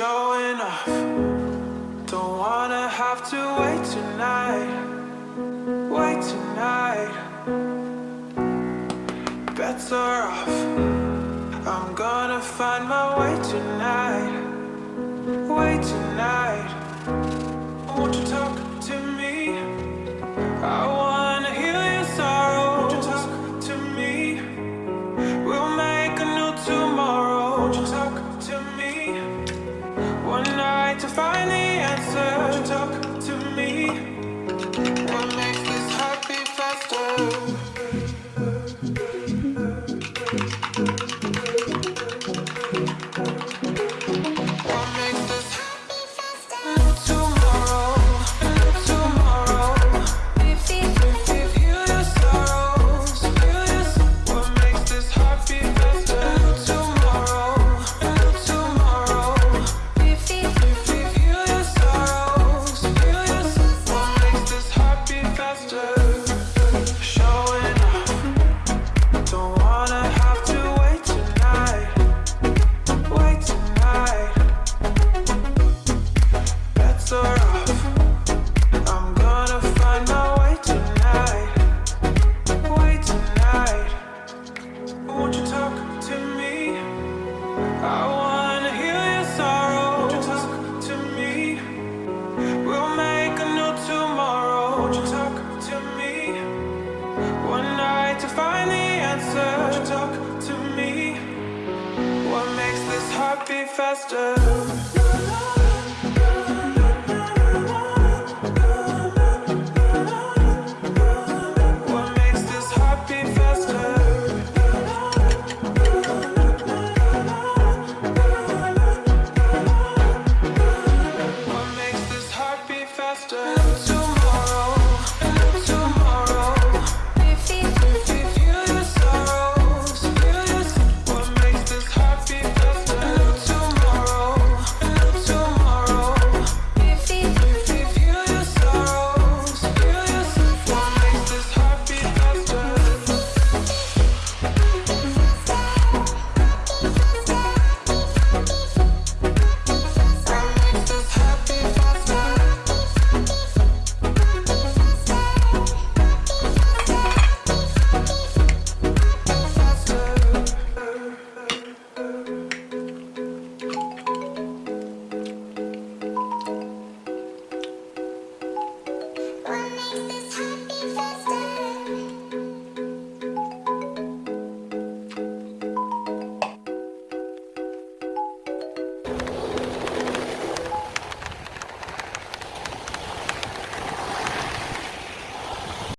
showing off. Don't wanna have to wait tonight Wait tonight. Better off I'm gonna find my way Won't you talk to me one night to find the answer? Won't you talk to me? What makes this heart beat faster?